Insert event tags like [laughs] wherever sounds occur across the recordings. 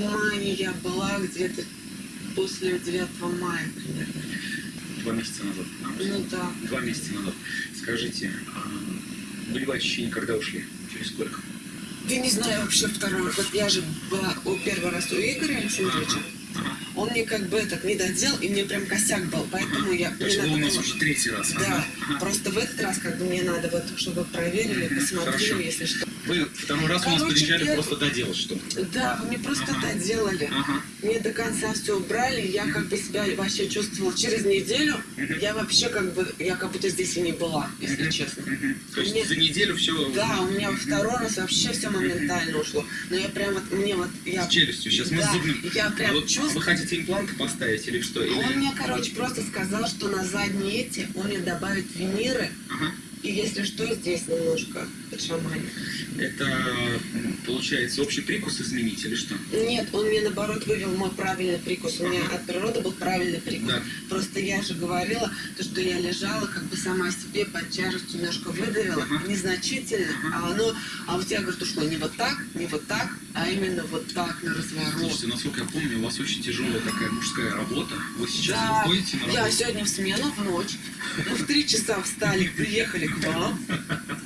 мае я была где-то после 9 мая примерно. Два месяца назад. Ну да. Два месяца назад. Скажите, а болевые ощущения когда ушли? Через сколько? Я не знаю вообще второй. Вот я же была о, первый раз у Игоря Александровича. Ага. Он мне как бы так не додел, и мне прям косяк был. Поэтому я... Мне вы у надо нас было- уже третий раз. Да, Ага. Просто в этот раз как бы мне надо вот, чтобы проверили, посмотрели, хорошо. если что. Вы второй раз у нас приезжали просто доделать что-то. Да, вы мне просто Ага. доделали. Ага. Мне до конца все убрали, я как бы себя вообще чувствовала через неделю. Я вообще как бы, я как будто здесь и не была, если честно. То есть Мне- за неделю все Да, у меня второй раз вообще все моментально ушло. Но я прям вот, мне вот, я... с челюстью. Сейчас мы Да, зубным. я прям Вот чувствую- Вы хотите импланты поставить или что? Или... Он мне, короче, просто сказал, что на задние эти он мне добавит виниры, Ага. И если что, здесь немножко подшаманит. Это получается общий прикус изменить или что? Нет, он мне наоборот вывел мой правильный прикус. У меня от природы был правильный прикус. Да. Просто я же говорила, то, что я лежала, как бы сама себе под тяжестью немножко выдавила, Ага. незначительно, а оно, а у тебя, говорит, ушло не вот так, не вот так, а именно вот так, на разворот. Слушайте, насколько я помню, у вас очень тяжелая такая мужская работа. Вы сейчас Да, выходите на я работу? сегодня в смену в ночь. Мы в три часа встали, приехали вам.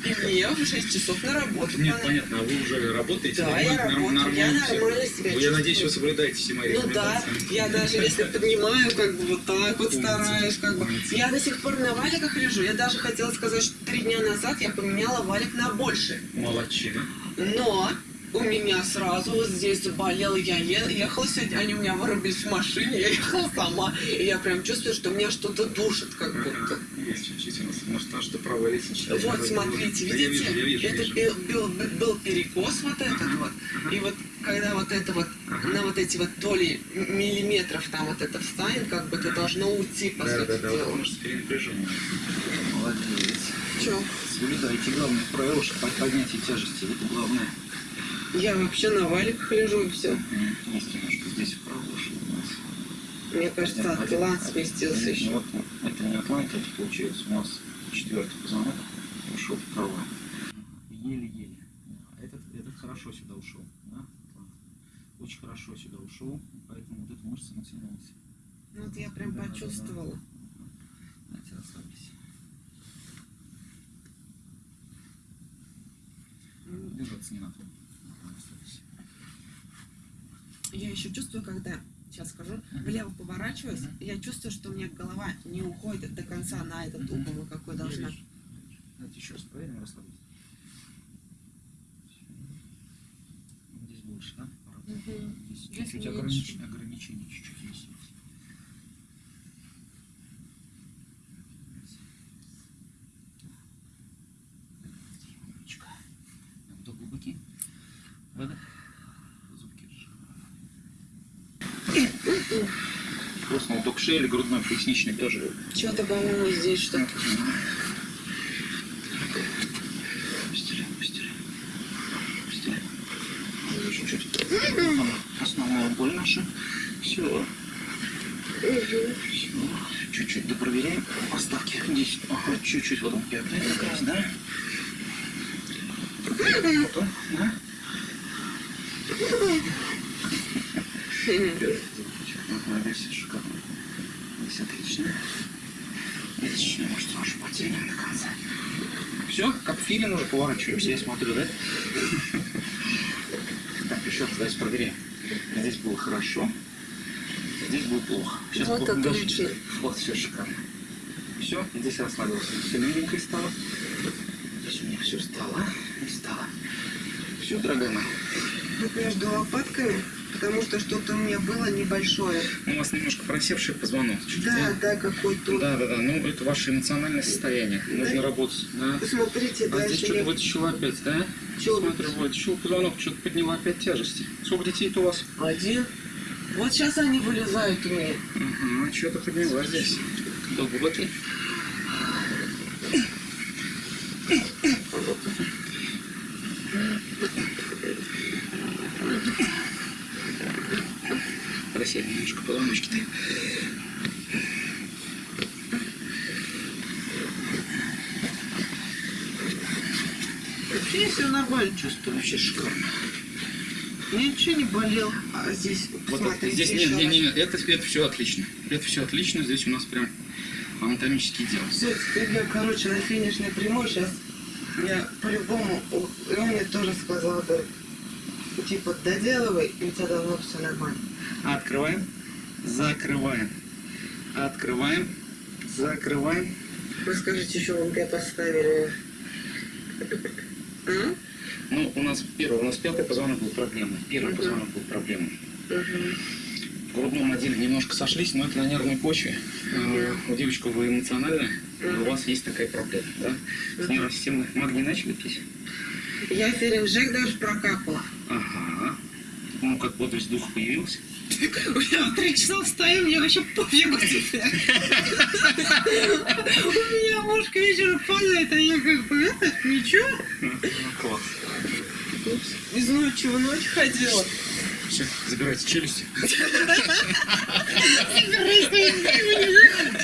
И мне в 6 часов на работу. Нет, надо. понятно, а вы уже работаете? Да, я работаю, нормально я нормально себя Ну, Я чувствую. надеюсь, вы соблюдаете все мои Ну да, я даже если поднимаю, как бы вот так вот стараюсь, как бы. Я до сих пор на валиках лежу. Я даже хотела сказать, что три дня назад я поменяла валик на больше. Молодчина. Но у меня сразу вот здесь заболело, я ехала сегодня, они у меня вырубились в машине, [laughs] я ехала сама, и я прям чувствую, что меня что-то душит, как будто. Есть нас, может, а что правая лестничная. Вот, смотрите, я видите, вижу, я вижу, это вижу. был, был- был перекос вот этот вот, и вот когда вот это вот, на вот эти вот доли миллиметров там вот это встанет, как бы это должно уйти, по Да, сути да, да, дела. потому что перенапряжение. Молодец. Чё? Соблюдайте главное правило, что под- поднятие тяжести. Это главное. Я вообще на валиках лежу и все. Есть немножко здесь у нас. Мне кажется, атлант сместился Ну, еще. Вот, это не атлант, это получается у нас четвертый позвонок ушел вправо. Еле-еле. Этот, этот хорошо сюда ушел. Да? Очень хорошо сюда ушел, поэтому вот эта мышца натянулась. Ну вот я прям почувствовала. Давайте расслабьтесь. Держаться не надо. Расслабьтесь. Я еще чувствую, когда, сейчас скажу, влево поворачиваюсь, я чувствую, что у меня голова не уходит до конца на этот угол, какой должна. Давайте еще раз проверим, расслабьтесь. Здесь больше, да? Здесь чуть-чуть ограничение чуть-чуть есть. Умничка. Вдох глубокий. Выдох. Зубки сжимаем. Просто уток шеи или грудной поясничный тоже. Что-то, по-моему, здесь что-то. Основная боль наша. Все. Все. Чуть-чуть допроверяем. Поставки здесь. Ага, чуть-чуть вот он пятый как раз, да? Вот он, да? Ага, здесь шикарно. Здесь отлично. Отлично, может, тоже потянем до конца. Все, как филин уже поворачиваемся, я смотрю, да? Так, еще раз давайте проверяем. Здесь было хорошо, здесь было плохо. Сейчас Вот плохо даже- отлично. Вот, все шикарно. Все, здесь расслабился. Все миленько стало. Здесь у меня все стало и стало. Все, дорогая моя. Вот между лопатками, потому что что-то у меня было небольшое. Ну, у вас немножко просевший позвонок. чуть-чуть, Да, да, какой-то. Да, да, да. Ну, это ваше эмоциональное состояние. Нужно работать. Да. Посмотрите, А здесь дальше что-то я... вытащила опять, да? Чё Смотрю, вытащил позвонок, что-то подняла опять тяжести. Сколько детей-то у вас? Один. Вот сейчас они вылезают у меня. Угу, что-то подняла здесь. Вдох глубокий. Позвоночки-то. Вообще все нормально чувствую. Вообще шикарно. Ничего не болел. А здесь, Вот посмотрите, здесь нет, еще не, раз. не, это, это все отлично. Это все отлично. Здесь у нас прям анатомический дел. Все, теперь я, короче, на финишной прямой сейчас. Я по-любому, и он мне тоже сказал, говорит, типа, доделывай, и у тебя должно все нормально. Открываем, закрываем. Открываем, закрываем. Вы скажите, еще вы где поставили? М? Ну, у нас первый, у нас пятый позвонок был проблемой. Первый Мгм. позвонок был проблемой. Мгм. В грудном отделе немножко сошлись, но это на нервной почве. Э, У девочки вы эмоциональны, и у вас есть такая проблема, да? С нервной системой магний начали пить? Я феринжек даже прокапала. Ага. Ну, как бодрость духа появилась? [laughs] Три часа встаю, мне вообще пофигу теперь. У меня муж к вечеру падает, а я как бы это, ничего. Класс. Из ночи в ночь ходила. Все, забирайте челюсти.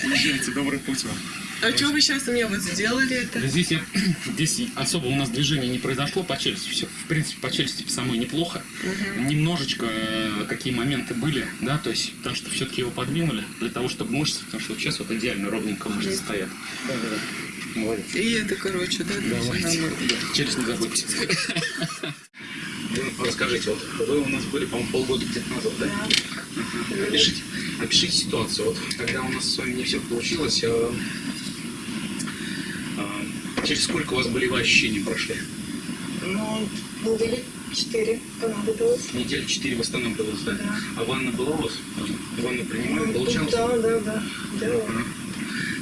Езжайте, добрый путь вам. А что вы сейчас у меня вот сделали это? Здесь, я, [clears throat] здесь особо у нас движения не произошло по челюсти. Все, в принципе, по челюсти самой неплохо. Немножечко э, какие моменты были, да, то есть, потому что все-таки его подвинули для того, чтобы мышцы, потому что вот сейчас вот идеально ровненько мышцы стоят. Молодец. И это, короче, да, да, Давайте. Челюсть не забудьте. Расскажите, вот вы у нас были, по-моему, полгода где-то назад, да? Ага. Опишите, опишите ситуацию. Вот когда у нас с вами не все получилось, а, через сколько у вас болевые ощущения прошли? Ну, недели четыре понадобилось. Недель четыре восстанавливалось, да? Да. А ванна была у вас? Ванну принимали, получалось? Да, да, да. делала. Ага.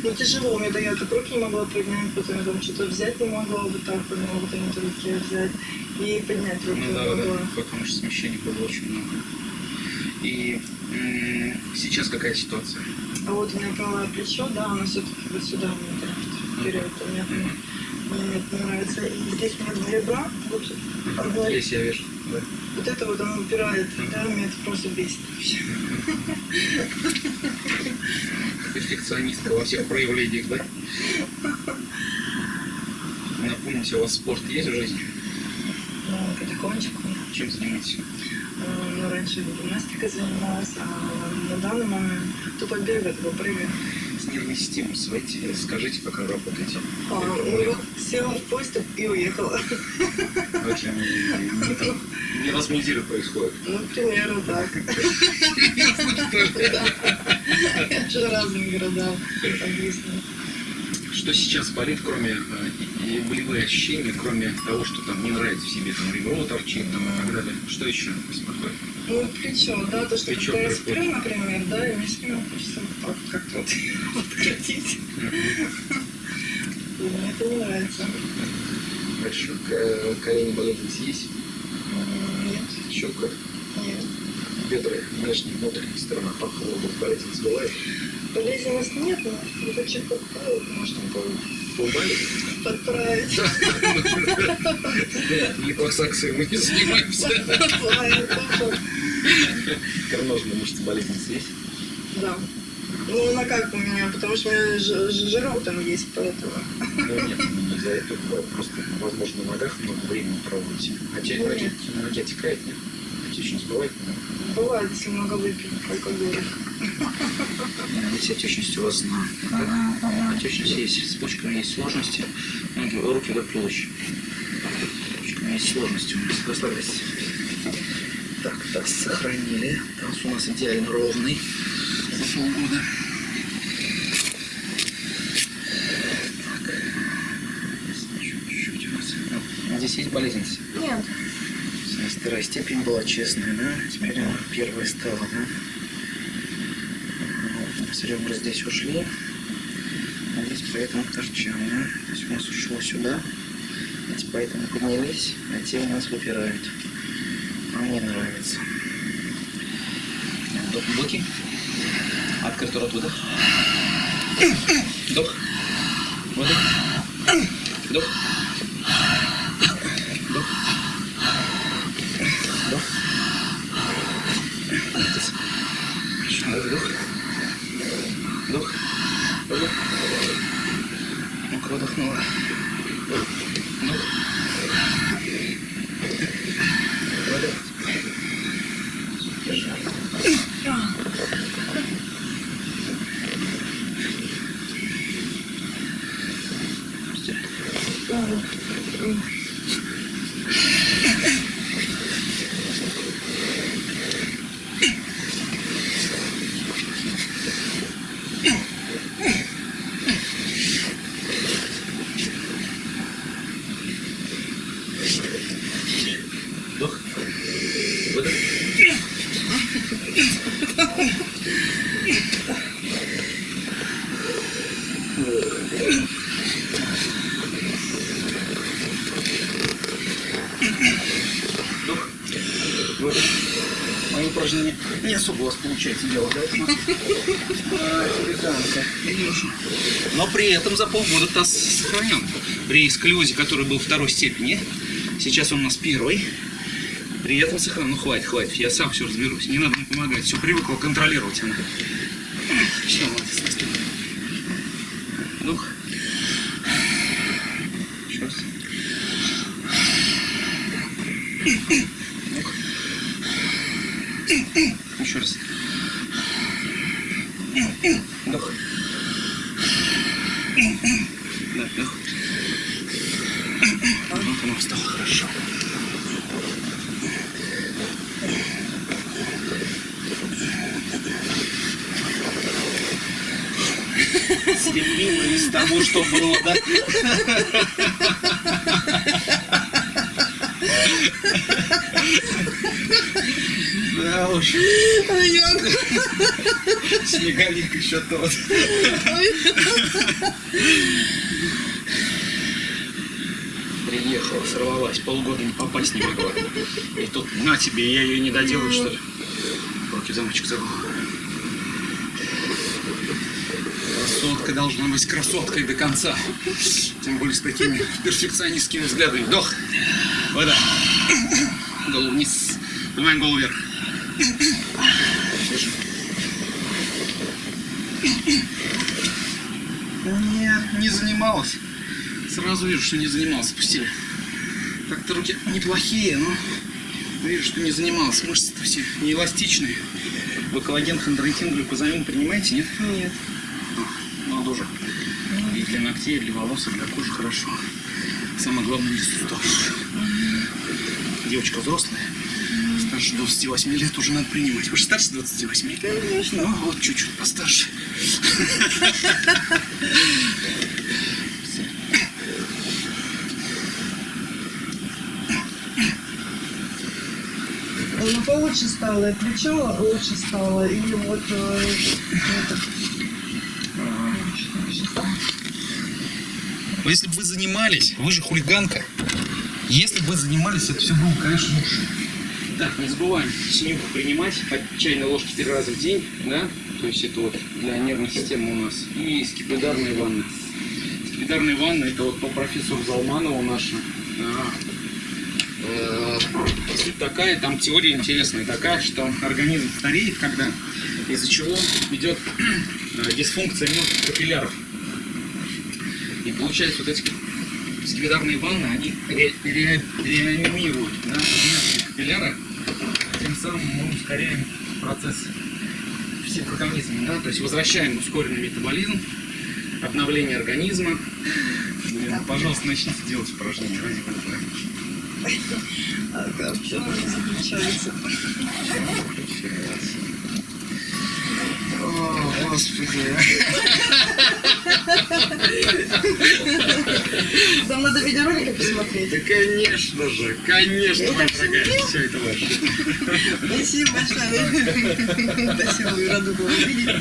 Ну, тяжело мне, да, я так руки не могла поднять, потом я там что-то взять не могла, вот так вот, не могла эти руки взять. И поднять руки Ну не да, да, могла. потому что смещений было очень много. И сейчас какая ситуация? А вот у меня правое плечо, да, оно все-таки вот сюда мне вперед, у меня мне это нравится. И здесь у меня два ребра, вот, одно- Здесь я вижу. Да. вот это вот оно упирает, да, меня это просто бесит вообще. перфекционистка во всех проявлениях, да? Напомните, у вас спорт есть в жизни? Ну, потихонечку. Чем занимаетесь? Ну, раньше гимнастикой занималась, а на данный момент тупо бегаю, тупо прыгаю. С нервной системой своей скажите, как вы работаете. А, ну села в поезд и уехала. Же не, раз в неделю происходит. Ну, примерно так. [laughs] [laughs] Я же разные города объясню. Что сейчас болит, кроме э, болевые ощущения, кроме того, что там не нравится в себе, там ребро торчит там, и так далее. Что еще беспокоит? Ну, плечо, да, то, что Плечо когда я сплю, например, да, и мне спину хочется вот так как-то вот [laughs] откатить. И мне это нравится. К- Колени болезнь есть? Нет, Щека, нет. бедра, внешняя, внутренняя сторона пахового болезнь бывает. Болезненность нет, но вот это что-то может Бывает? подправить. Липосакцией мы не занимаемся. Карножная мышца болезнь есть? Да. Ну, она как у меня, потому что у меня жирок там есть, поэтому. Ну нет, не из-за этого, просто, возможно, на ногах много времени проводите. Хотя Ну, ноги, нет. ноги отекает, нет? Отечность бывает? Бывает, если много выпить алкоголя. Здесь отечность у вас на... Отечность есть, с почками есть сложности. Ноги, руки вдоль туловища. С почками есть сложности у нас. Расслабьтесь. Так, таз сохранили. Таз у нас идеально ровный. За полгода. Так. Ну, Здесь есть болезнь? Нет. Вторая степень была честная, да? Теперь она первая стала, да? Вот, С ребра здесь ушли. А здесь поэтому торчали, да? То есть у нас ушло сюда. Эти поэтому поднялись, а те у нас выпирают. А мне нравится. Вдох глубокий. Открытый рот выдох. Вдох. Выдох. Вдох. Вдох. Вдох. Вдох. Вдох. Выдох. Ну-ка, выдохнула. Вдох. Выдох. Вдох. Выдох. Вдох. Выдох. Мои упражнения не особо у вас получается делать, да? [laughs] Но при этом за полгода таз сохранен. При сколиозе, который был второй степени, сейчас он у нас первый. При этом сохранен. Ну хватит, хватит. Я сам все разберусь. Не надо мне помогать. Все привыкла контролировать она. Все, молодец. Вдох. Еще раз. Еще раз. Вдох. Да, вдох. Вот оно встало хорошо. Слепила из того, что было, да? Уж. Снеговик еще тот. Приехала, сорвалась, полгода не попасть не могла. И тут на тебе, я ее не доделаю, что ли? Руки замочек забыл. Красотка должна быть красоткой до конца. Тем более с такими перфекционистскими взглядами. Вдох. Вода. Голову вниз. Поднимаем голову вверх. Нет, не занималась. Сразу вижу, что не занималась. Пустили. Так-то руки неплохие, но вижу, что не занималась. Мышцы-то все не эластичные. Вы коллаген, хондроитин, глюкозамин принимаете, нет? Нет. Ну, тоже. И для ногтей, и для волос, и для кожи хорошо. Самое главное, для суставов. Девочка взрослая. Старше 28 лет уже надо принимать. Вы же старше 28? Конечно. Ну, вот чуть-чуть постарше. Ну, получше стало, и плечо лучше стало, и вот э, если бы вы занимались, вы же хулиганка. Если бы вы занимались, это все было, конечно, лучше. Так, не забываем синюху принимать по чайной ложке три раза в день, да? То есть это вот для нервной системы у нас. И скипидарные ванны. Скипидарные ванны это вот по профессору Залманову наша. А, э, Суть такая, там теория интересная такая, что организм стареет, когда из-за чего идет э, дисфункция мелких капилляров. И получается, вот эти скипидарные ванны, они ре- ре- реанимируют да, капилляры, самым мы ускоряем процесс всех организмов, да, то есть возвращаем ускоренный метаболизм, обновление организма. Блин, пожалуйста, начните делать упражнения ради бога. а, как в чем они заключаются. О, господи. [laughs] Там надо видеоролики посмотреть. Да, конечно же, конечно, моя дорогая, все это ваше. Спасибо большое. Спасибо, рада была увидеть.